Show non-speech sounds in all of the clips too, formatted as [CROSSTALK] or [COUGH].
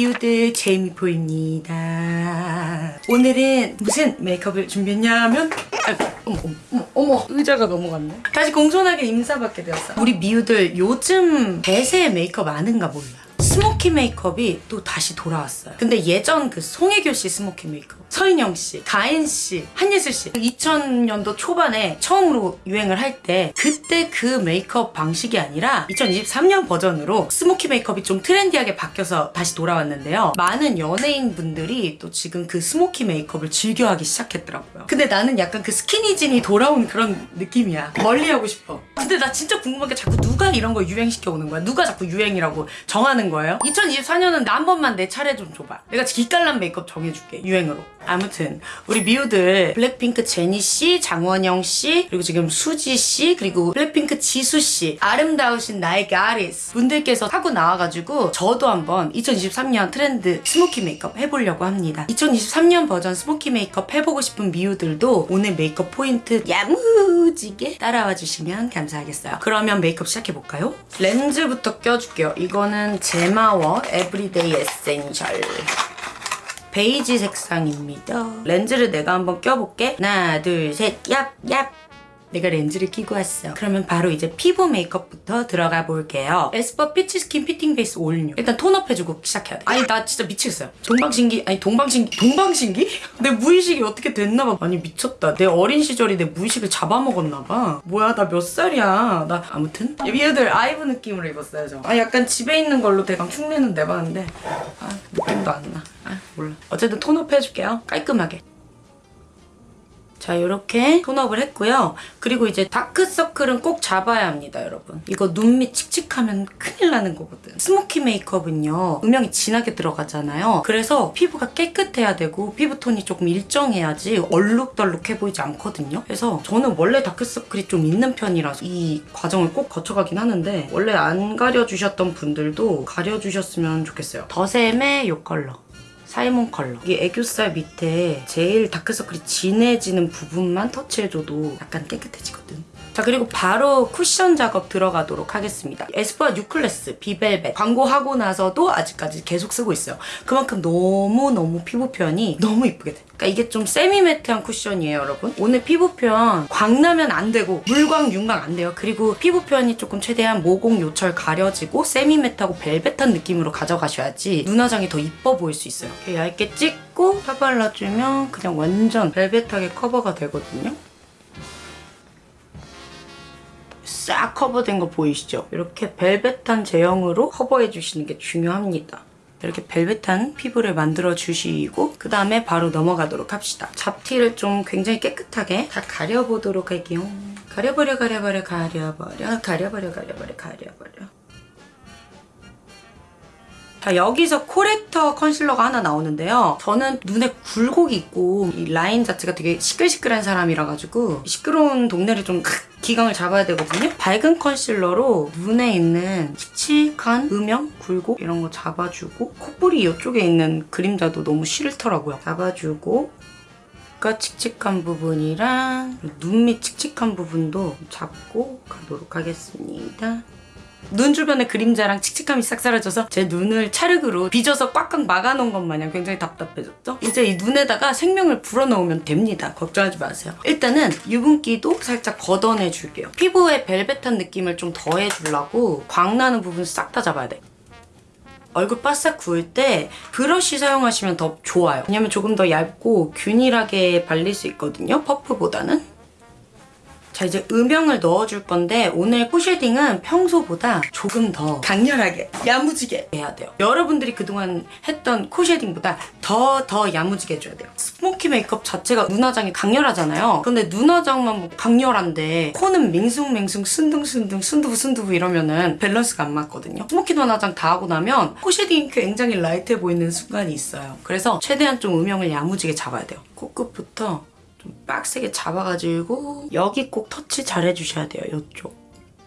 미우들 제이미포입니다. 오늘은 무슨 메이크업을 준비했냐면 아이고, 어머 어머 어머 의자가 넘어갔네. 다시 공손하게 인사받게 되었어. 우리 미우들 요즘 대세 메이크업 아는가 몰라. 스모키 메이크업이 또 다시 돌아왔어요. 근데 예전 그 송혜교 씨 스모키 메이크업, 서인영 씨, 가인 씨, 한예슬 씨 2000년도 초반에 처음으로 유행을 할 때 그때 그 메이크업 방식이 아니라 2023년 버전으로 스모키 메이크업이 좀 트렌디하게 바뀌어서 다시 돌아왔는데요. 많은 연예인 분들이 또 지금 그 스모키 메이크업을 즐겨하기 시작했더라고요. 근데 나는 약간 그 스키니진이 돌아온 그런 느낌이야. 멀리 하고 싶어. 근데 나 진짜 궁금한 게 자꾸 누가 이런 거 유행시켜 오는 거야? 누가 자꾸 유행이라고 정하는 거 예요? 2024년은 나 한 번만 내 차례 좀 줘봐. 내가 기깔난 메이크업 정해줄게. 유행으로. 아무튼 우리 미우들 블랙핑크 제니 씨, 장원영 씨, 그리고 지금 수지 씨, 그리고 블랙핑크 지수 씨, 아름다우신 나의 가리스 분들께서 하고 나와가지고 저도 한번 2023년 트렌드 스모키 메이크업 해보려고 합니다. 2023년 버전 스모키 메이크업 해보고 싶은 미우들도 오늘 메이크업 포인트 야무지게 따라와 주시면 감사하겠어요. 그러면 메이크업 시작해볼까요? 렌즈부터 껴줄게요. 이거는 젬아워 에브리데이 에센셜. 베이지 색상입니다. 렌즈를 내가 한번 껴볼게. 하나, 둘, 셋, 얍, 얍. 내가 렌즈를 끼고 왔어. 그러면 바로 이제 피부 메이크업부터 들어가 볼게요. 에스쁘아 피치 스킨 피팅 베이스 올뉴. 일단 톤업 해주고 시작해야 돼. 아니 나 진짜 미치겠어요. 동방신기 아니 동방신기 동방신기? [LAUGHS] 내 무의식이 어떻게 됐나봐. 아니 미쳤다. 내 어린 시절이 내 무의식을 잡아먹었나봐. 뭐야 나 몇 살이야. 나 아무튼 미우들 아이브 느낌으로 입었어요 저. 아 약간 집에 있는 걸로 대강 흉내는 내봤는데 아 느낌도 안 나. 아 몰라. 어쨌든 톤업 해줄게요. 깔끔하게. 자 이렇게 톤업을 했고요. 그리고 이제 다크서클은 꼭 잡아야 합니다 여러분. 이거 눈 밑 칙칙하면 큰일 나는 거거든. 스모키 메이크업은요. 음영이 진하게 들어가잖아요. 그래서 피부가 깨끗해야 되고 피부톤이 조금 일정해야지 얼룩덜룩해 보이지 않거든요. 그래서 저는 원래 다크서클이 좀 있는 편이라서 이 과정을 꼭 거쳐가긴 하는데 원래 안 가려주셨던 분들도 가려주셨으면 좋겠어요. 더샘의 이 컬러. 살몬 컬러. 이 애교살 밑에 제일 다크서클이 진해지는 부분만 터치해줘도 약간 깨끗해지거든. 자 그리고 바로 쿠션 작업 들어가도록 하겠습니다. 에스쁘아 뉴클래스 비벨벳 광고하고 나서도 아직까지 계속 쓰고 있어요. 그만큼 너무너무 피부 표현이 너무 이쁘게 돼. 그러니까 이게 좀 세미 매트한 쿠션이에요 여러분. 오늘 피부 표현 광나면 안 되고 물광 윤광 안 돼요. 그리고 피부 표현이 조금 최대한 모공 요철 가려지고 세미 매트하고 벨벳한 느낌으로 가져가셔야지 눈화장이 더 이뻐 보일 수 있어요. 이렇게 얇게 찍고 펴 발라주면 그냥 완전 벨벳하게 커버가 되거든요. 싹 커버된 거 보이시죠? 이렇게 벨벳한 제형으로 커버해 주시는 게 중요합니다. 이렇게 벨벳한 피부를 만들어 주시고 그 다음에 바로 넘어가도록 합시다. 잡티를 좀 굉장히 깨끗하게 다 가려보도록 할게요. 가려버려 가려버려 가려버려 가려버려 가려버려 가려버려 자 여기서 코렉터 컨실러가 하나 나오는데요. 저는 눈에 굴곡이 있고 이 라인 자체가 되게 시끌시끌한 사람이라 가지고 시끄러운 동네를 좀 기강을 잡아야 되거든요. 밝은 컨실러로 눈에 있는 칙칙한 음영, 굴곡 이런 거 잡아주고 콧볼이 이쪽에 있는 그림자도 너무 싫더라고요. 잡아주고 가 칙칙한 부분이랑 눈 밑 칙칙한 부분도 잡고 가도록 하겠습니다. 눈 주변에 그림자랑 칙칙함이 싹 사라져서 제 눈을 찰흙으로 빚어서 꽉꽉 막아놓은 것 마냥 굉장히 답답해졌죠? 이제 이 눈에다가 생명을 불어넣으면 됩니다. 걱정하지 마세요. 일단은 유분기도 살짝 걷어내줄게요. 피부에 벨벳한 느낌을 좀 더해주려고 광나는 부분 싹 다 잡아야 돼. 얼굴 바싹 구울 때 브러쉬 사용하시면 더 좋아요. 왜냐면 조금 더 얇고 균일하게 발릴 수 있거든요. 퍼프보다는. 자 이제 음영을 넣어줄 건데 오늘 코쉐딩은 평소보다 조금 더 강렬하게 야무지게 해야 돼요. 여러분들이 그동안 했던 코쉐딩보다 더더 야무지게 해줘야 돼요. 스모키 메이크업 자체가 눈화장이 강렬하잖아요. 근데 눈화장만 뭐 강렬한데 코는 맹숭맹숭 순둥순둥 순두부 순두부 이러면은 밸런스가 안 맞거든요. 스모키 눈화장 다 하고 나면 코쉐딩이 굉장히 라이트해 보이는 순간이 있어요. 그래서 최대한 좀 음영을 야무지게 잡아야 돼요. 코끝부터 좀 빡세게 잡아가지고 여기 꼭 터치 잘 해주셔야 돼요, 이쪽.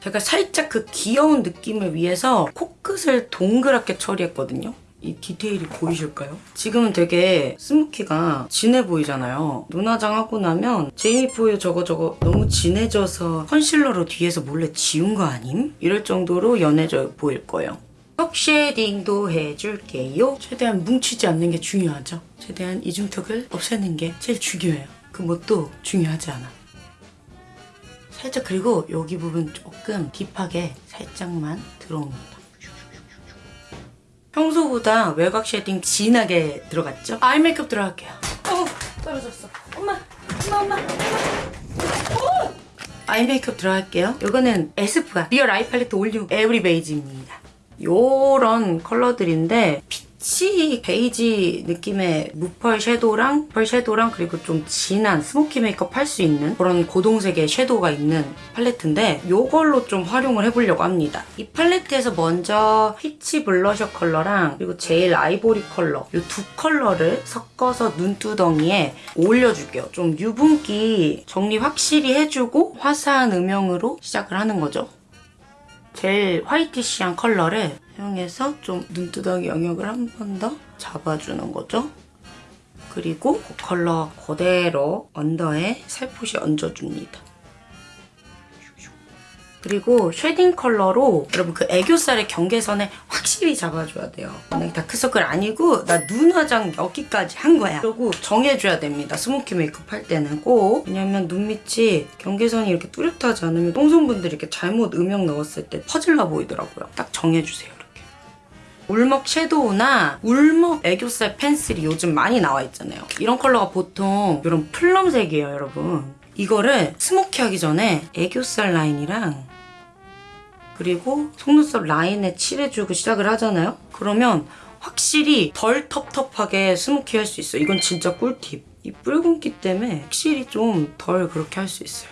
제가 살짝 그 귀여운 느낌을 위해서 코끝을 동그랗게 처리했거든요. 이 디테일이 보이실까요? 지금은 되게 스모키가 진해 보이잖아요. 눈화장 하고 나면 제이미포유 저거 저거 너무 진해져서 컨실러로 뒤에서 몰래 지운 거 아님? 이럴 정도로 연해져 보일 거예요. 턱 쉐딩도 해줄게요. 최대한 뭉치지 않는 게 중요하죠. 최대한 이중턱을 없애는 게 제일 중요해요. 그 뭣도 중요하지 않아. 살짝 그리고 여기 부분 조금 딥하게 살짝만 들어옵니다. 평소보다 외곽 쉐딩 진하게 들어갔죠? 아이 메이크업 들어갈게요. 어, 떨어졌어. 엄마, 엄마, 엄마. 어! 아이 메이크업 들어갈게요. 이거는 에스쁘아 리얼 아이 팔레트 올뉴 에브리 베이지입니다. 요런 컬러들인데 peach 베이지 느낌의 무펄 섀도우랑 펄 섀도우랑 그리고 좀 진한 스모키 메이크업 할 수 있는 그런 고동색의 섀도우가 있는 팔레트인데 요걸로 좀 활용을 해보려고 합니다. 이 팔레트에서 먼저 peach 블러셔 컬러랑 그리고 제일 아이보리 컬러 이 두 컬러를 섞어서 눈두덩이에 올려줄게요. 좀 유분기 정리 확실히 해주고 화사한 음영으로 시작을 하는 거죠. 제일 whitish한 컬러를 사용해서 좀 눈두덩이 영역을 한 번 더 잡아주는 거죠. 그리고 그 컬러 그대로 under에 살포시 얹어줍니다. 그리고 shading 컬러로 여러분 그 애교살의 경계선을 확실히 잡아줘야 돼요. 만약에 다크서클 아니고 나 눈 화장 여기까지 한 거야라고 정해줘야 됩니다. 스모키 메이크업 할 때는 꼭. 왜냐면 눈 밑이 경계선이 이렇게 뚜렷하지 않으면 똥손분들이 이렇게 잘못 음영 넣었을 때 퍼질러 보이더라고요. 딱 정해주세요. 울먹 섀도우나 울먹 애교살 펜슬이 요즘 많이 나와 있잖아요. 이런 컬러가 보통 이런 plum색이에요, 여러분. 이거를 스모키하기 전에 애교살 라인이랑 그리고 속눈썹 라인에 칠해주고 시작을 하잖아요? 그러면 확실히 덜 텁텁하게 스모키 할 수 있어요. 이건 진짜 꿀팁. 이 붉은기 때문에 확실히 좀 덜 그렇게 할 수 있어요.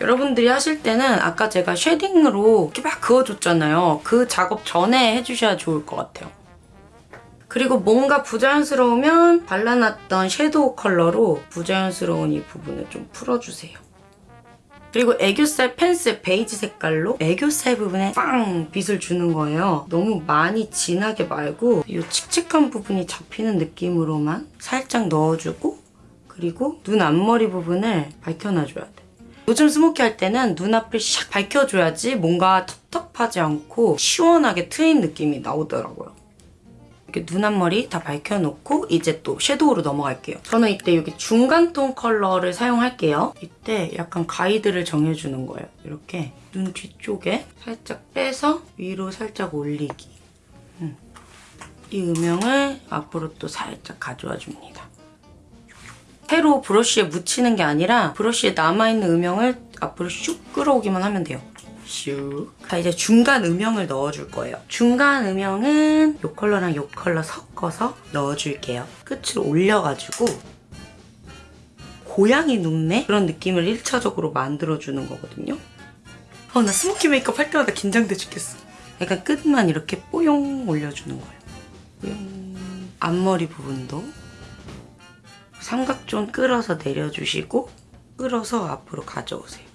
여러분들이 하실 때는 아까 제가 shading으로 이렇게 막 그어줬잖아요. 그 작업 전에 해주셔야 좋을 것 같아요. 그리고 뭔가 부자연스러우면 발라놨던 섀도우 컬러로 부자연스러운 이 부분을 좀 풀어주세요. 그리고 애교살 펜슬 베이지 색깔로 애교살 부분에 빵 빛을 주는 거예요. 너무 많이 진하게 말고 이 칙칙한 부분이 잡히는 느낌으로만 살짝 넣어주고 그리고 눈 앞머리 부분을 밝혀놔줘야 돼. 요즘 스모키 할 때는 눈앞을 샥 밝혀줘야지 뭔가 텁텁하지 않고 시원하게 트인 느낌이 나오더라고요. 이렇게 눈 앞머리 다 밝혀놓고 이제 또 섀도우로 넘어갈게요. 저는 이때 여기 중간톤 컬러를 사용할게요. 이때 약간 가이드를 정해주는 거예요. 이렇게 눈 뒤쪽에 살짝 빼서 위로 살짝 올리기. 음. 이 음영을 앞으로 또 살짝 가져와 줍니다. 새로 브러쉬에 묻히는 게 아니라 브러쉬에 남아있는 음영을 앞으로 슉 끌어오기만 하면 돼요. 슉. 자, 이제 중간 음영을 넣어줄 거예요. 중간 음영은 이 컬러랑 이 컬러 섞어서 넣어줄게요. 끝으로 올려가지고 고양이 눈매? 그런 느낌을 1차적으로 만들어주는 거거든요. 어, 나 스모키 메이크업 할 때마다 긴장돼 죽겠어. 약간 끝만 이렇게 뽀용 올려주는 거예요. 뽀용. 앞머리 부분도 삼각존 끌어서 내려주시고 끌어서 앞으로 가져오세요.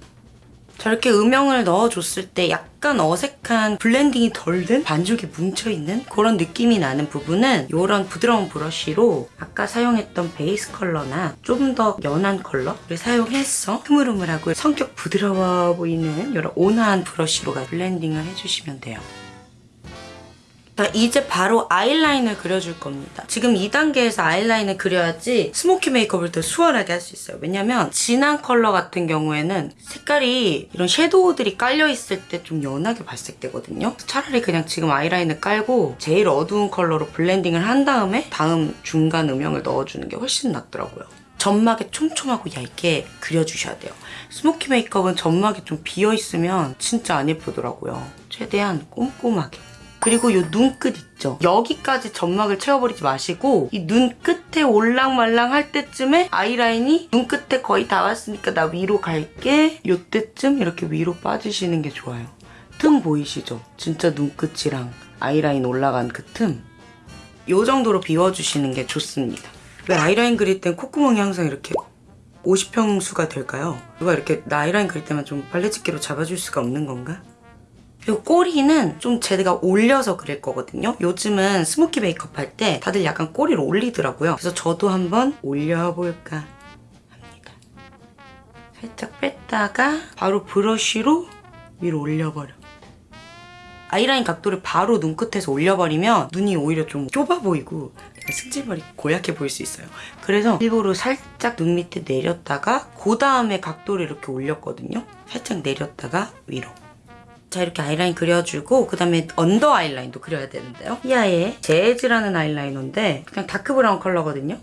저렇게 음영을 넣어줬을 때 약간 어색한 blending이 덜 된 반죽이 뭉쳐있는 그런 느낌이 나는 부분은 이런 부드러운 브러쉬로 아까 사용했던 베이스 컬러나 좀 더 연한 컬러를 사용해서 흐물흐물하고 성격 부드러워 보이는 이런 온화한 브러쉬로 blending을 해주시면 돼요. 자, 이제 바로 아이라인을 그려줄 겁니다. 지금 2단계에서 아이라인을 그려야지 스모키 메이크업을 더 수월하게 할 수 있어요. 왜냐면 진한 컬러 같은 경우에는 색깔이 이런 섀도우들이 깔려있을 때 좀 연하게 발색되거든요. 차라리 그냥 지금 아이라인을 깔고 제일 어두운 컬러로 blending을 한 다음에 다음 중간 음영을 넣어주는 게 훨씬 낫더라고요. 점막에 촘촘하고 얇게 그려주셔야 돼요. 스모키 메이크업은 점막이 좀 비어있으면 진짜 안 예쁘더라고요. 최대한 꼼꼼하게. 그리고 이 눈끝 있죠? 여기까지 점막을 채워버리지 마시고 이 눈끝에 올랑말랑 할 때쯤에 아이라인이 눈끝에 거의 다 왔으니까 나 위로 갈게 이때쯤 이렇게 위로 빠지시는 게 좋아요. 틈 보이시죠? 진짜 눈끝이랑 아이라인 올라간 그 틈. 이 정도로 비워주시는 게 좋습니다. 왜 아이라인 그릴 땐 콧구멍이 항상 이렇게 50평수가 될까요? 누가 이렇게 나 아이라인 그릴 때만 좀 빨래집게로 잡아줄 수가 없는 건가? 그리고 꼬리는 좀 제가 올려서 그릴 거거든요. 요즘은 스모키 메이크업 할 때 다들 약간 꼬리를 올리더라고요. 그래서 저도 한번 올려볼까 합니다. 살짝 뺐다가 바로 브러쉬로 위로 올려버려. 아이라인 각도를 바로 눈끝에서 올려버리면 눈이 오히려 좀 좁아 보이고 승질머리 고약해 보일 수 있어요. 그래서 일부러 살짝 눈 밑에 내렸다가 그 다음에 각도를 이렇게 올렸거든요. 살짝 내렸다가 위로. 자 이렇게 아이라인 그려주고 그 다음에 under 아이라인도 그려야 되는데요. 이 아이의 재즈라는 아이라이너인데 그냥 dark brown 컬러거든요.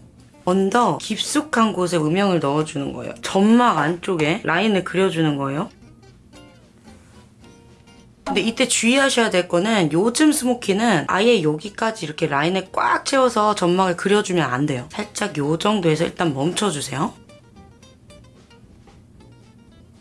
under 깊숙한 곳에 음영을 넣어주는 거예요. 점막 안쪽에 라인을 그려주는 거예요. 근데 이때 주의하셔야 될 거는 요즘 스모키는 아예 여기까지 이렇게 라인을 꽉 채워서 점막을 그려주면 안 돼요. 살짝 요 정도에서 일단 멈춰주세요.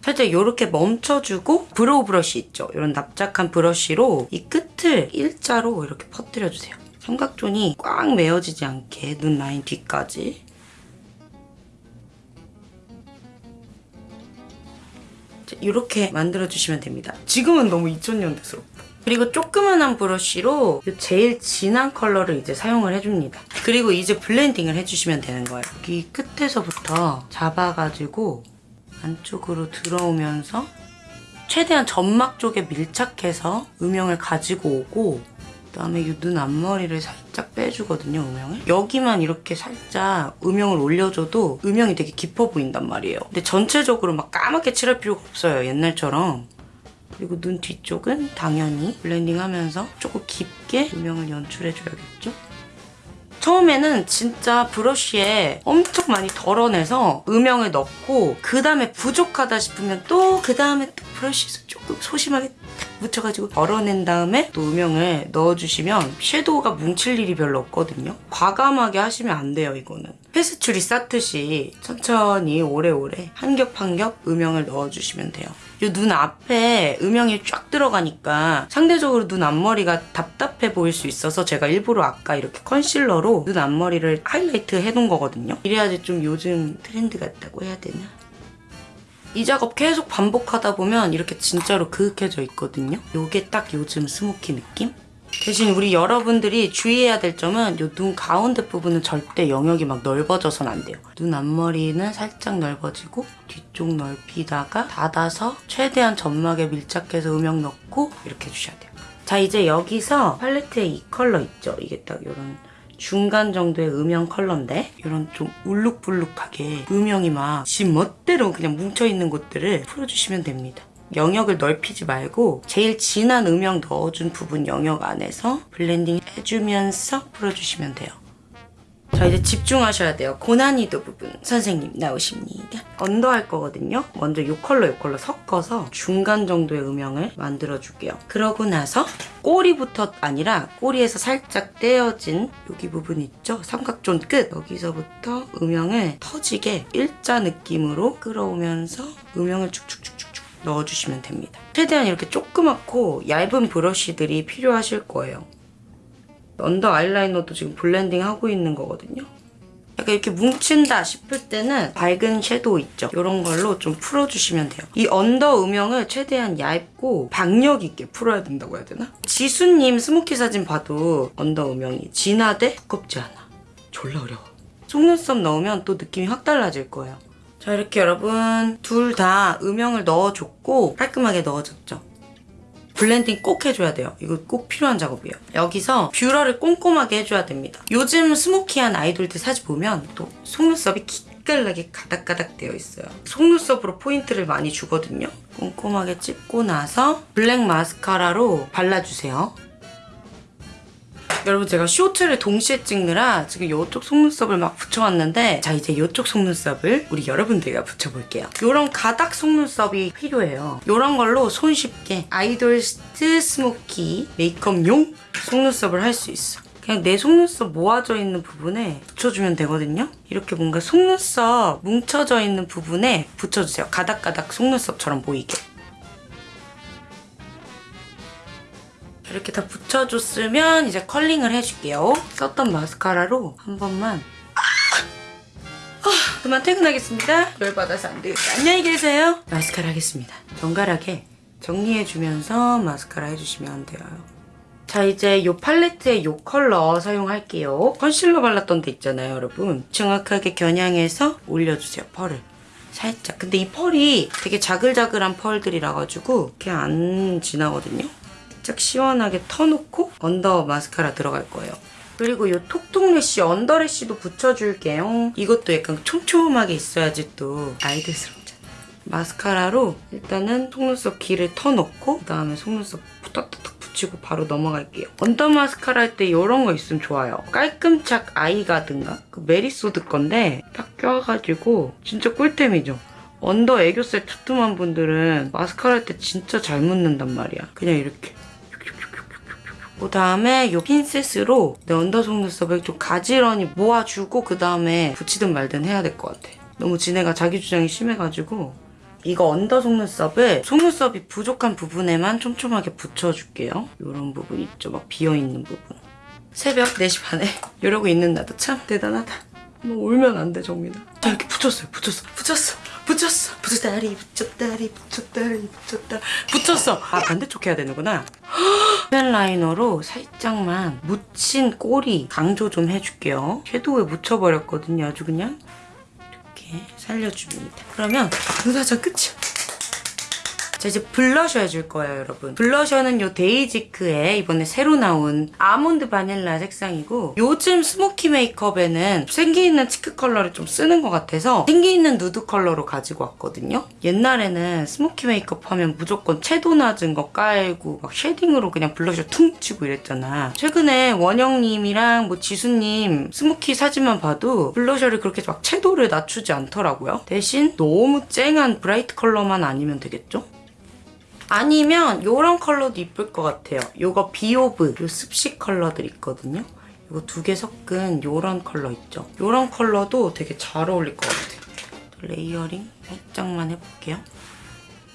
살짝 이렇게 멈춰주고 brow 브러쉬 있죠? 이런 납작한 브러쉬로 이 끝을 일자로 이렇게 퍼뜨려주세요. 삼각존이 꽉 메워지지 않게 눈 라인 뒤까지 이렇게 만들어주시면 됩니다. 지금은 너무 2000년대스럽다. 그리고 조그만한 브러쉬로 이 제일 진한 컬러를 이제 사용을 해줍니다. 그리고 이제 blending을 해주시면 되는 거예요. 여기 끝에서부터 잡아가지고 안쪽으로 들어오면서 최대한 점막 쪽에 밀착해서 음영을 가지고 오고 그다음에 이 눈 앞머리를 살짝 빼주거든요, 음영을. 여기만 이렇게 살짝 음영을 올려줘도 음영이 되게 깊어 보인단 말이에요. 근데 전체적으로 막 까맣게 칠할 필요가 없어요, 옛날처럼. 그리고 눈 뒤쪽은 당연히 블렌딩하면서 조금 깊게 음영을 연출해줘야겠죠? 처음에는 진짜 브러쉬에 엄청 많이 덜어내서 음영을 넣고 그 다음에 부족하다 싶으면 또 그 다음에 또 브러쉬에서 조금 소심하게 묻혀가지고 덜어낸 다음에 또 음영을 넣어주시면 섀도우가 뭉칠 일이 별로 없거든요. 과감하게 하시면 안 돼요, 이거는. 페스츄리 쌓듯이 천천히 오래오래 한 겹 한 겹 음영을 넣어주시면 돼요. 이 눈 앞에 음영이 쫙 들어가니까 상대적으로 눈 앞머리가 답답해 보일 수 있어서 제가 일부러 아까 이렇게 컨실러로 눈 앞머리를 하이라이트 해놓은 거거든요. 이래야지 좀 요즘 트렌드 같다고 해야 되나? 이 작업 계속 반복하다 보면 이렇게 진짜로 그윽해져 있거든요. 요게 딱 요즘 스모키 느낌? 대신 우리 여러분들이 주의해야 될 점은 요눈 가운데 부분은 절대 영역이 막 넓어져선 안 돼요. 눈 앞머리는 살짝 넓어지고 뒤쪽 넓히다가 닫아서 최대한 점막에 밀착해서 음영 넣고 이렇게 해주셔야 돼요. 자 이제 여기서 팔레트에 이 컬러 있죠? 이게 딱 이런 중간 정도의 음영 컬러인데 이런 좀 울룩불룩하게 음영이 막 지 멋대로 그냥 뭉쳐있는 곳들을 풀어주시면 됩니다. 영역을 넓히지 말고 제일 진한 음영 넣어준 부분 영역 안에서 블렌딩 해주면서 풀어주시면 돼요. 자 이제 집중하셔야 돼요. 고난이도 부분 선생님 나오십니다. 언더 할 거거든요. 먼저 이 컬러 이 컬러 섞어서 중간 정도의 음영을 만들어줄게요. 그러고 나서 꼬리부터 아니라 꼬리에서 살짝 떼어진 여기 부분 있죠? 삼각존 끝 여기서부터 음영을 터지게 일자 느낌으로 끌어오면서 음영을 쭉쭉쭉쭉쭉 넣어주시면 됩니다. 최대한 이렇게 조그맣고 얇은 브러쉬들이 필요하실 거예요. 언더 아이라이너도 지금 블렌딩 하고 있는 거거든요. 약간 이렇게 뭉친다 싶을 때는 밝은 섀도우 있죠? 이런 걸로 좀 풀어주시면 돼요. 이 언더 음영을 최대한 얇고 박력 있게 풀어야 된다고 해야 되나? 지수님 스모키 사진 봐도 언더 음영이 진하되 두껍지 않아. 졸라 어려워. 속눈썹 넣으면 또 느낌이 확 달라질 거예요. 자 이렇게 여러분 둘 다 음영을 넣어줬고 깔끔하게 넣어줬죠? 블렌딩 꼭 해줘야 돼요. 이거 꼭 필요한 작업이에요. 여기서 뷰러를 꼼꼼하게 해줘야 됩니다. 요즘 스모키한 아이돌들 사진 보면 또 속눈썹이 기깔나게 가닥가닥 되어 있어요. 속눈썹으로 포인트를 많이 주거든요. 꼼꼼하게 찝고 나서 블랙 마스카라로 발라주세요. 여러분 제가 쇼츠를 동시에 찍느라 지금 이쪽 속눈썹을 막 붙여왔는데 자 이제 이쪽 속눈썹을 우리 여러분들과 붙여볼게요. 이런 가닥 속눈썹이 필요해요. 이런 걸로 손쉽게 아이돌스 스모키 메이크업용 속눈썹을 할 수 있어. 그냥 내 속눈썹 모아져 있는 부분에 붙여주면 되거든요. 이렇게 뭔가 속눈썹 뭉쳐져 있는 부분에 붙여주세요. 가닥가닥 속눈썹처럼 보이게. 이렇게 다 붙여줬으면 이제 컬링을 해줄게요. 썼던 마스카라로 한 번만 아, 그만 퇴근하겠습니다. 열받아서 안 되겠다. 안녕히 계세요. 마스카라 하겠습니다. 정갈하게 정리해주면서 마스카라 해주시면 돼요. 자 이제 이 팔레트의 이 컬러 사용할게요. 컨실러 발랐던 데 있잖아요 여러분. 정확하게 겨냥해서 올려주세요 펄을. 살짝. 근데 이 펄이 되게 자글자글한 펄들이라 가지고 이렇게 안 지나거든요. 살짝 시원하게 터놓고 언더 마스카라 들어갈 거예요. 그리고 이 톡톡 lash, under lash도 붙여줄게요. 이것도 약간 촘촘하게 있어야지 또 아이돌스럽잖아. 마스카라로 일단은 속눈썹 길을 터놓고 그다음에 속눈썹 탁탁탁 붙이고 바로 넘어갈게요. 언더 마스카라 할 때 이런 거 있으면 좋아요. 깔끔착 아이가드인가 그 메리쏘드 건데 딱 껴가지고 진짜 꿀템이죠. 언더 애교살 투툼한 분들은 마스카라 할 때 진짜 잘 묻는단 말이야. 그냥 이렇게. 그 다음에 이 핀셋으로 내 언더 속눈썹을 좀 가지런히 모아주고 그 다음에 붙이든 말든 해야 될 것 같아. 너무 지네가 자기 주장이 심해가지고 이거 언더 속눈썹을 속눈썹이 부족한 부분에만 촘촘하게 붙여줄게요. 이런 부분 있죠? 막 비어있는 부분. 새벽 4시 반에 [LAUGHS] 이러고 있는 나도 참 대단하다. 뭐 울면 안 돼, 정민아. 자, 이렇게 붙였어요. 붙였어. 붙였어. 붙였어. 붙였다리, 붙였다리, 붙였다리, 붙였다. 붙였어. 아, 반대쪽 해야 되는구나. [GASPS] 펜 라이너로 살짝만 묻힌 꼬리 강조 좀 해줄게요. 섀도우에 묻혀버렸거든요. 아주 그냥. 이렇게 살려줍니다. 그러면 눈사자 끝이야. 자 이제 블러셔 해줄 거예요 여러분. 블러셔는 요 데이지크의 이번에 새로 나온 아몬드 바닐라 색상이고 요즘 스모키 메이크업에는 생기 있는 치크 컬러를 좀 쓰는 것 같아서 생기 있는 누드 컬러로 가지고 왔거든요. 옛날에는 스모키 메이크업 하면 무조건 채도 낮은 거 깔고 막 쉐딩으로 그냥 블러셔 퉁 치고 이랬잖아. 최근에 원영님이랑 뭐 지수님 스모키 사진만 봐도 블러셔를 그렇게 막 채도를 낮추지 않더라고요. 대신 너무 쨍한 bright 컬러만 아니면 되겠죠? 아니면 요런 컬러도 이쁠 것 같아요. 요거 비오브 요 습식 컬러들 있거든요. 요거 두 개 섞은 요런 컬러 있죠. 요런 컬러도 되게 잘 어울릴 것 같아요. layering 살짝만 해볼게요.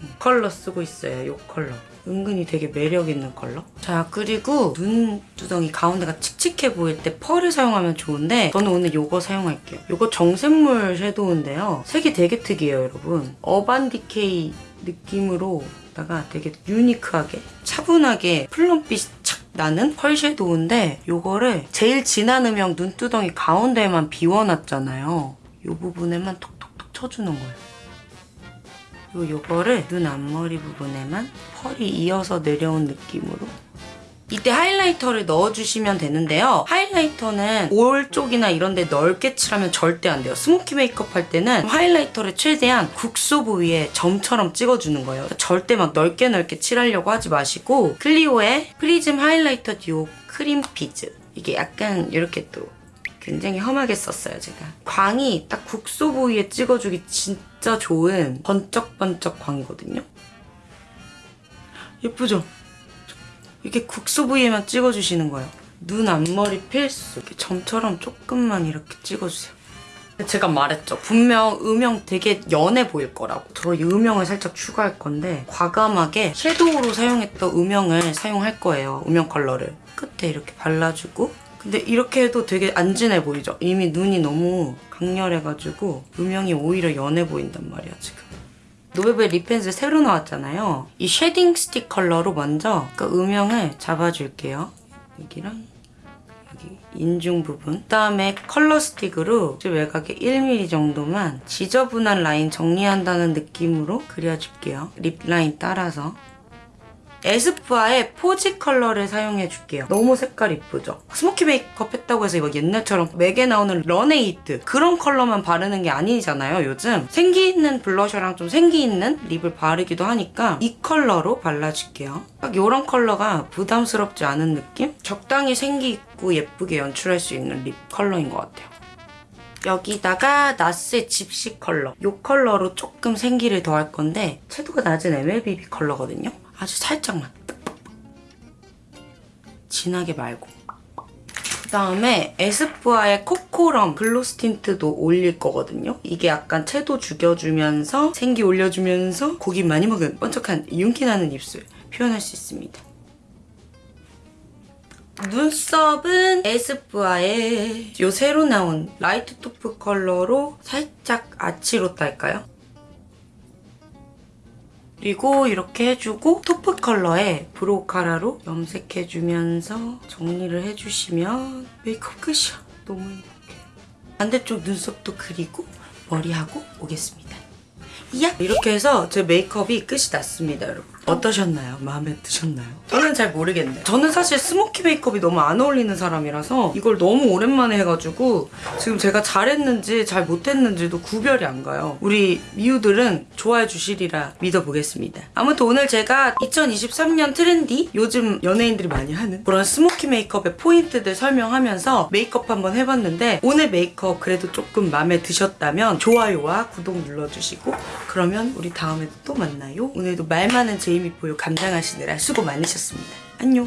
음, 컬러 쓰고 있어요. 요 컬러. 은근히 되게 매력 있는 컬러. 자, 그리고 눈두덩이 가운데가 칙칙해 보일 때 펄을 사용하면 좋은데 저는 오늘 요거 사용할게요. 요거 정샘물 섀도우인데요. 색이 되게 특이해요, 여러분. 어반디케이 느낌으로 다가 되게 유니크하게 차분하게 플럼빛이 착 나는 펄 섀도우인데 요거를 제일 진한 음영 눈두덩이 가운데에만 비워놨잖아요. 요 부분에만 톡톡톡 쳐주는 거예요. 요거를 눈 앞머리 부분에만 펄이 이어서 내려온 느낌으로 이때 하이라이터를 넣어주시면 되는데요. 하이라이터는 볼 쪽이나 이런 데 넓게 칠하면 절대 안 돼요. 스모키 메이크업 할 때는 하이라이터를 최대한 국소 부위에 점처럼 찍어주는 거예요. 절대 막 넓게 넓게 칠하려고 하지 마시고 클리오의 프리즘 하이라이터 듀오 크림 피즈 이게 약간 이렇게 또 굉장히 험하게 썼어요, 제가. 광이 딱 국소 부위에 찍어주기 진짜 좋은 번쩍번쩍 광이거든요. 예쁘죠? 이렇게 국소 부위에만 찍어주시는 거예요. 눈 앞머리 필수. 이렇게 점처럼 조금만 이렇게 찍어주세요. 제가 말했죠. 분명 음영 되게 연해 보일 거라고. 저이 음영을 살짝 추가할 건데 과감하게 섀도우로 사용했던 음영을 사용할 거예요. 음영 컬러를. 끝에 이렇게 발라주고 근데 이렇게 해도 되게 안 진해 보이죠? 이미 눈이 너무 강렬해가지고 음영이 오히려 연해 보인단 말이야 지금. 노베브 립펜슬 새로 나왔잖아요. 이 쉐딩 스틱 컬러로 먼저 그 음영을 잡아줄게요. 여기랑 여기 인중 부분. 그 다음에 컬러 스틱으로 외곽에 1mm 정도만 지저분한 라인 정리한다는 느낌으로 그려줄게요. 립 라인 따라서. 에스쁘아의 포지 컬러를 사용해줄게요. 너무 색깔 이쁘죠? 스모키 메이크업 했다고 해서 이거 옛날처럼 맥에 나오는 런웨이 히트 그런 컬러만 바르는 게 아니잖아요, 요즘. 생기 있는 블러셔랑 좀 생기 있는 립을 바르기도 하니까 이 컬러로 발라줄게요. 딱 이런 컬러가 부담스럽지 않은 느낌? 적당히 생기 있고 예쁘게 연출할 수 있는 립 컬러인 것 같아요. 여기다가 나스의 집시 컬러 이 컬러로 조금 생기를 더할 건데 채도가 낮은 MLBB 컬러거든요. 아주 살짝만 진하게 말고 그다음에 에스쁘아의 코코럼 gloss tint도 올릴 거거든요. 이게 약간 채도 죽여주면서 생기 올려주면서 고기 많이 먹은 번쩍한 윤기 나는 입술 표현할 수 있습니다. 눈썹은 에스쁘아의 요 새로 나온 light taupe 컬러로 살짝 아치로 딸까요? 그리고 이렇게 해주고 taupe 컬러의 brow cara로 염색해주면서 정리를 해주시면 메이크업 끝이야. 너무 행복해. 반대쪽 눈썹도 그리고 머리하고 오겠습니다. 야! 이렇게 해서 제 메이크업이 끝이 났습니다, 여러분. 어떠셨나요? 마음에 드셨나요? 저는 잘 모르겠네요. 저는 사실 smoky 메이크업이 너무 안 어울리는 사람이라서 이걸 너무 오랜만에 해가지고 지금 제가 잘했는지 잘 못했는지도 구별이 안 가요. 우리 미우들은 좋아해 주시리라 믿어보겠습니다. 아무튼 오늘 제가 2023년 트렌디 요즘 연예인들이 많이 하는 그런 smoky 메이크업의 포인트들 설명하면서 메이크업 한번 해봤는데 오늘 메이크업 그래도 조금 마음에 드셨다면 좋아요와 구독 눌러주시고 그러면 우리 다음에 또 만나요. 오늘도 말 많은 제이미포유 감당하시느라 수고 많으셨습니다. 안녕.